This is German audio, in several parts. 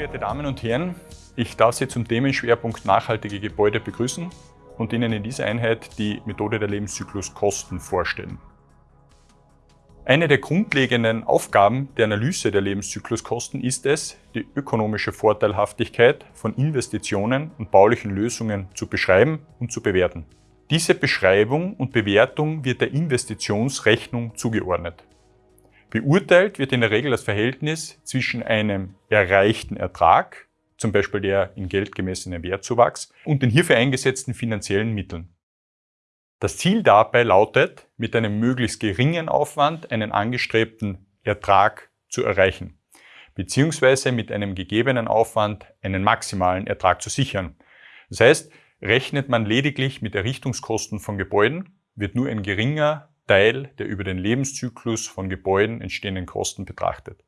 geehrte Damen und Herren, ich darf Sie zum Themenschwerpunkt nachhaltige Gebäude begrüßen und Ihnen in dieser Einheit die Methode der Lebenszykluskosten vorstellen. Eine der grundlegenden Aufgaben der Analyse der Lebenszykluskosten ist es, die ökonomische Vorteilhaftigkeit von Investitionen und baulichen Lösungen zu beschreiben und zu bewerten. Diese Beschreibung und Bewertung wird der Investitionsrechnung zugeordnet. Beurteilt wird in der Regel das Verhältnis zwischen einem erreichten Ertrag, zum Beispiel der in Geld gemessenen Wertzuwachs, und den hierfür eingesetzten finanziellen Mitteln. Das Ziel dabei lautet, mit einem möglichst geringen Aufwand einen angestrebten Ertrag zu erreichen, beziehungsweise mit einem gegebenen Aufwand einen maximalen Ertrag zu sichern. Das heißt, rechnet man lediglich mit Errichtungskosten von Gebäuden, wird nur ein geringer Teil der über den Lebenszyklus von Gebäuden entstehenden Kosten betrachtet.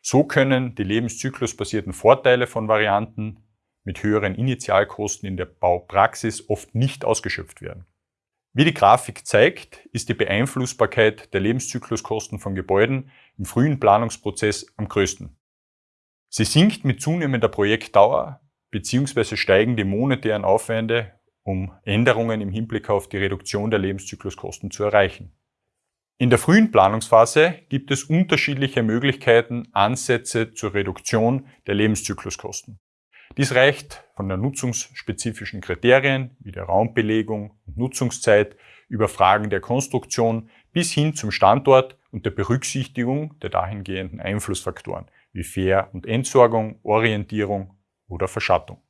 So können die lebenszyklusbasierten Vorteile von Varianten mit höheren Initialkosten in der Baupraxis oft nicht ausgeschöpft werden. Wie die Grafik zeigt, ist die Beeinflussbarkeit der Lebenszykluskosten von Gebäuden im frühen Planungsprozess am größten. Sie sinkt mit zunehmender Projektdauer bzw. steigen die monetären Aufwände, um Änderungen im Hinblick auf die Reduktion der Lebenszykluskosten zu erreichen. In der frühen Planungsphase gibt es unterschiedliche Möglichkeiten, Ansätze zur Reduktion der Lebenszykluskosten. Dies reicht von der nutzungsspezifischen Kriterien wie der Raumbelegung und Nutzungszeit über Fragen der Konstruktion bis hin zum Standort und der Berücksichtigung der dahingehenden Einflussfaktoren wie Fair- und Entsorgung, Orientierung oder Verschattung.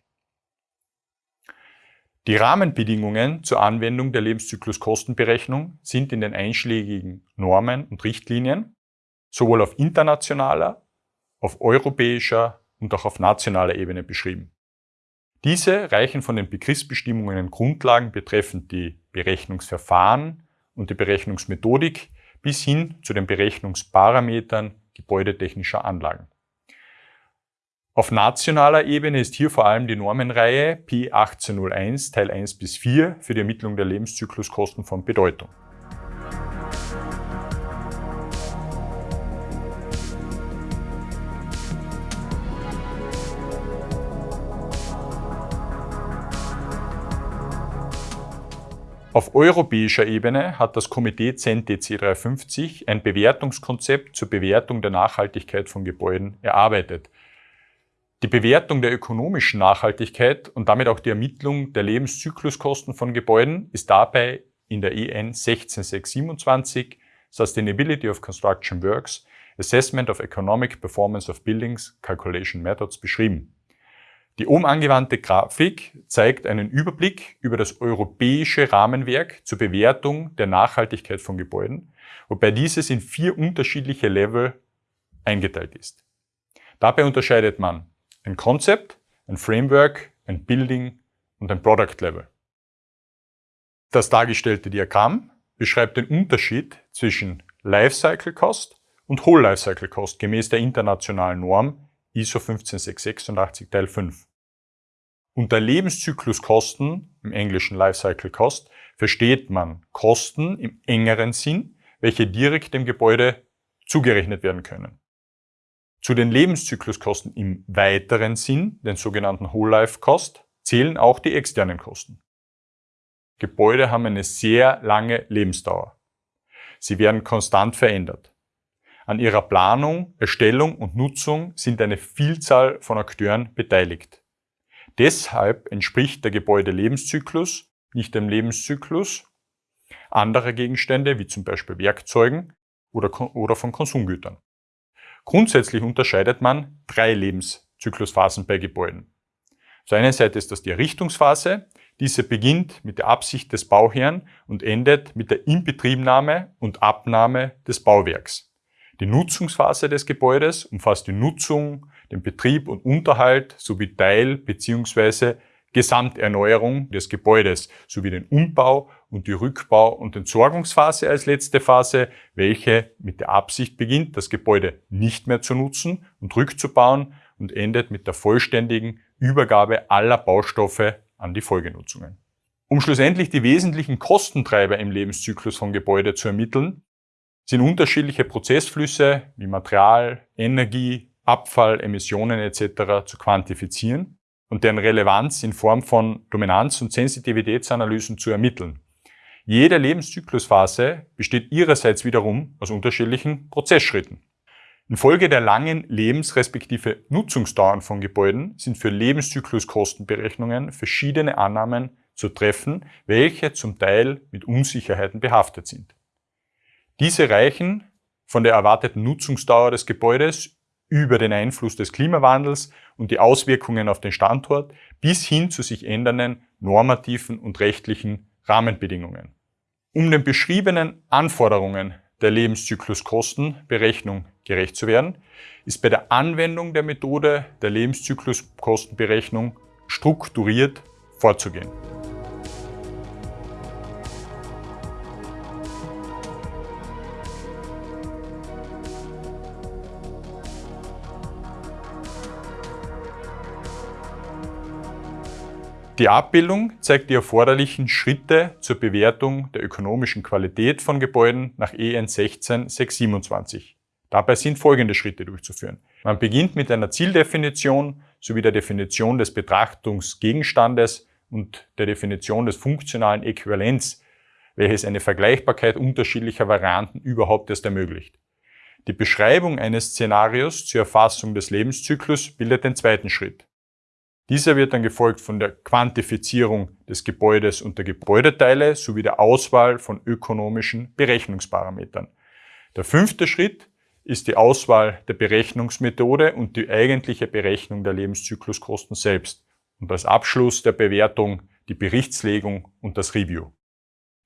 Die Rahmenbedingungen zur Anwendung der Lebenszykluskostenberechnung sind in den einschlägigen Normen und Richtlinien sowohl auf internationaler, auf europäischer und auch auf nationaler Ebene beschrieben. Diese reichen von den Begriffsbestimmungen und Grundlagen betreffend die Berechnungsverfahren und die Berechnungsmethodik bis hin zu den Berechnungsparametern gebäudetechnischer Anlagen. Auf nationaler Ebene ist hier vor allem die Normenreihe P1801 Teil 1 bis 4 für die Ermittlung der Lebenszykluskosten von Bedeutung. Auf europäischer Ebene hat das Komitee CENTE 350 ein Bewertungskonzept zur Bewertung der Nachhaltigkeit von Gebäuden erarbeitet. Die Bewertung der ökonomischen Nachhaltigkeit und damit auch die Ermittlung der Lebenszykluskosten von Gebäuden ist dabei in der EN 16627 Sustainability of Construction Works Assessment of Economic Performance of Buildings Calculation Methods beschrieben. Die oben angewandte Grafik zeigt einen Überblick über das europäische Rahmenwerk zur Bewertung der Nachhaltigkeit von Gebäuden, wobei dieses in vier unterschiedliche Level eingeteilt ist. Dabei unterscheidet man ein Concept, ein Framework, ein Building und ein Product Level. Das dargestellte Diagramm beschreibt den Unterschied zwischen Lifecycle Cost und Whole Lifecycle Cost gemäß der internationalen Norm ISO 15686 Teil 5. Unter Lebenszykluskosten, im englischen Lifecycle Cost, versteht man Kosten im engeren Sinn, welche direkt dem Gebäude zugerechnet werden können. Zu den Lebenszykluskosten im weiteren Sinn, den sogenannten Whole Life Cost, zählen auch die externen Kosten. Gebäude haben eine sehr lange Lebensdauer. Sie werden konstant verändert. An ihrer Planung, Erstellung und Nutzung sind eine Vielzahl von Akteuren beteiligt. Deshalb entspricht der Gebäudelebenszyklus nicht dem Lebenszyklus anderer Gegenstände, wie zum Beispiel Werkzeugen oder, oder von Konsumgütern. Grundsätzlich unterscheidet man drei Lebenszyklusphasen bei Gebäuden. Auf der einen Seite ist das die Errichtungsphase. Diese beginnt mit der Absicht des Bauherrn und endet mit der Inbetriebnahme und Abnahme des Bauwerks. Die Nutzungsphase des Gebäudes umfasst die Nutzung, den Betrieb und Unterhalt sowie Teil- bzw. Gesamterneuerung des Gebäudes sowie den Umbau und die Rückbau- und Entsorgungsphase als letzte Phase, welche mit der Absicht beginnt, das Gebäude nicht mehr zu nutzen und rückzubauen und endet mit der vollständigen Übergabe aller Baustoffe an die Folgenutzungen. Um schlussendlich die wesentlichen Kostentreiber im Lebenszyklus von Gebäude zu ermitteln, sind unterschiedliche Prozessflüsse wie Material, Energie, Abfall, Emissionen etc. zu quantifizieren und deren Relevanz in Form von Dominanz- und Sensitivitätsanalysen zu ermitteln. Jede Lebenszyklusphase besteht ihrerseits wiederum aus unterschiedlichen Prozessschritten. Infolge der langen Lebens- respektive Nutzungsdauern von Gebäuden sind für Lebenszykluskostenberechnungen verschiedene Annahmen zu treffen, welche zum Teil mit Unsicherheiten behaftet sind. Diese reichen von der erwarteten Nutzungsdauer des Gebäudes über den Einfluss des Klimawandels und die Auswirkungen auf den Standort bis hin zu sich ändernden normativen und rechtlichen Rahmenbedingungen. Um den beschriebenen Anforderungen der Lebenszykluskostenberechnung gerecht zu werden, ist bei der Anwendung der Methode der Lebenszykluskostenberechnung strukturiert vorzugehen. Die Abbildung zeigt die erforderlichen Schritte zur Bewertung der ökonomischen Qualität von Gebäuden nach EN 16627. Dabei sind folgende Schritte durchzuführen. Man beginnt mit einer Zieldefinition sowie der Definition des Betrachtungsgegenstandes und der Definition des funktionalen Äquivalents, welches eine Vergleichbarkeit unterschiedlicher Varianten überhaupt erst ermöglicht. Die Beschreibung eines Szenarios zur Erfassung des Lebenszyklus bildet den zweiten Schritt. Dieser wird dann gefolgt von der Quantifizierung des Gebäudes und der Gebäudeteile sowie der Auswahl von ökonomischen Berechnungsparametern. Der fünfte Schritt ist die Auswahl der Berechnungsmethode und die eigentliche Berechnung der Lebenszykluskosten selbst und als Abschluss der Bewertung die Berichtslegung und das Review.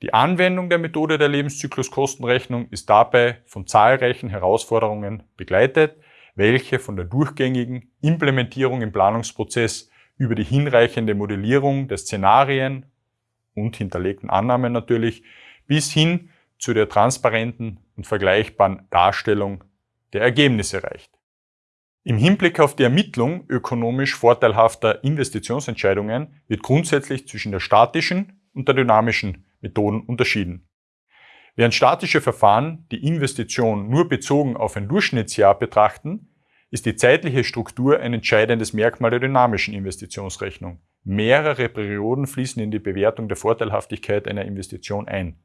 Die Anwendung der Methode der Lebenszykluskostenrechnung ist dabei von zahlreichen Herausforderungen begleitet, welche von der durchgängigen Implementierung im Planungsprozess über die hinreichende Modellierung der Szenarien und hinterlegten Annahmen natürlich bis hin zu der transparenten und vergleichbaren Darstellung der Ergebnisse reicht. Im Hinblick auf die Ermittlung ökonomisch vorteilhafter Investitionsentscheidungen wird grundsätzlich zwischen der statischen und der dynamischen Methoden unterschieden. Während statische Verfahren die Investition nur bezogen auf ein Durchschnittsjahr betrachten, ist die zeitliche Struktur ein entscheidendes Merkmal der dynamischen Investitionsrechnung. Mehrere Perioden fließen in die Bewertung der Vorteilhaftigkeit einer Investition ein.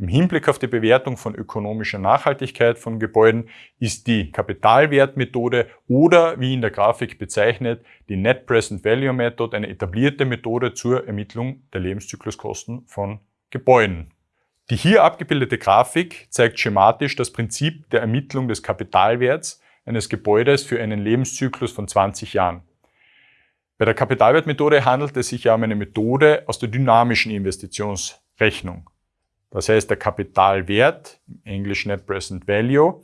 Im Hinblick auf die Bewertung von ökonomischer Nachhaltigkeit von Gebäuden ist die Kapitalwertmethode oder, wie in der Grafik bezeichnet, die Net Present Value Method eine etablierte Methode zur Ermittlung der Lebenszykluskosten von Gebäuden. Die hier abgebildete Grafik zeigt schematisch das Prinzip der Ermittlung des Kapitalwerts eines Gebäudes für einen Lebenszyklus von 20 Jahren. Bei der Kapitalwertmethode handelt es sich ja um eine Methode aus der dynamischen Investitionsrechnung. Das heißt, der Kapitalwert, im Englisch Net Present Value,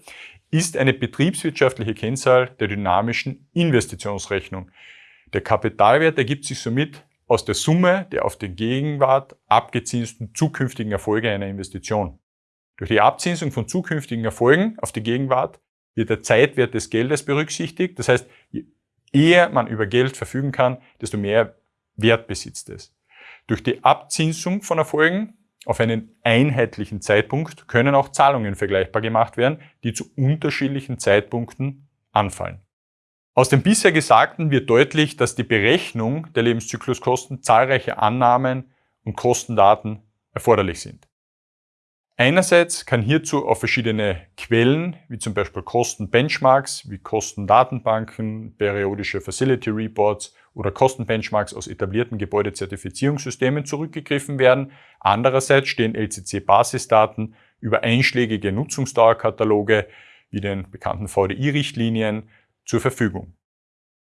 ist eine betriebswirtschaftliche Kennzahl der dynamischen Investitionsrechnung. Der Kapitalwert ergibt sich somit aus der Summe der auf die Gegenwart abgezinsten zukünftigen Erfolge einer Investition. Durch die Abzinsung von zukünftigen Erfolgen auf die Gegenwart wird der Zeitwert des Geldes berücksichtigt. Das heißt, je eher man über Geld verfügen kann, desto mehr Wert besitzt es. Durch die Abzinsung von Erfolgen auf einen einheitlichen Zeitpunkt können auch Zahlungen vergleichbar gemacht werden, die zu unterschiedlichen Zeitpunkten anfallen. Aus dem bisher Gesagten wird deutlich, dass die Berechnung der Lebenszykluskosten zahlreiche Annahmen und Kostendaten erforderlich sind. Einerseits kann hierzu auf verschiedene Quellen, wie zum Beispiel Kostenbenchmarks, wie Kostendatenbanken, periodische Facility Reports oder Kostenbenchmarks aus etablierten Gebäudezertifizierungssystemen zurückgegriffen werden. Andererseits stehen LCC-Basisdaten über einschlägige Nutzungsdauerkataloge wie den bekannten VDI-Richtlinien zur Verfügung.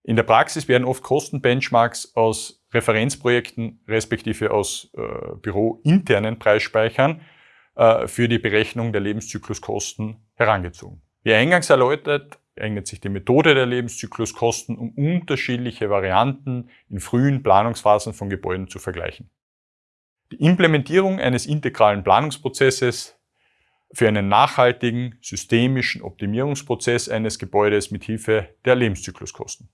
In der Praxis werden oft Kostenbenchmarks aus Referenzprojekten respektive aus äh, bürointernen Preisspeichern für die Berechnung der Lebenszykluskosten herangezogen. Wie eingangs erläutert, eignet sich die Methode der Lebenszykluskosten, um unterschiedliche Varianten in frühen Planungsphasen von Gebäuden zu vergleichen. Die Implementierung eines integralen Planungsprozesses für einen nachhaltigen, systemischen Optimierungsprozess eines Gebäudes mit Hilfe der Lebenszykluskosten.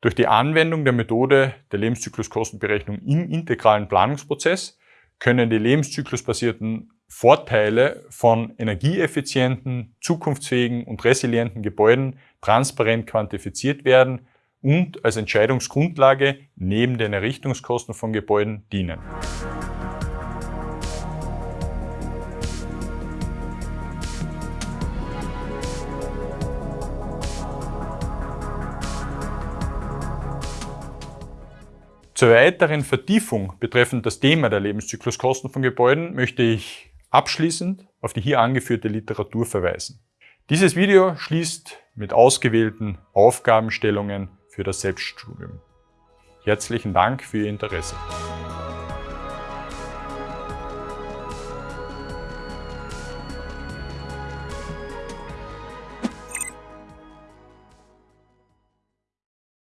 Durch die Anwendung der Methode der Lebenszykluskostenberechnung im integralen Planungsprozess können die lebenszyklusbasierten Vorteile von energieeffizienten, zukunftsfähigen und resilienten Gebäuden transparent quantifiziert werden und als Entscheidungsgrundlage neben den Errichtungskosten von Gebäuden dienen. Zur weiteren Vertiefung betreffend das Thema der Lebenszykluskosten von Gebäuden möchte ich abschließend auf die hier angeführte Literatur verweisen. Dieses Video schließt mit ausgewählten Aufgabenstellungen für das Selbststudium. Herzlichen Dank für Ihr Interesse.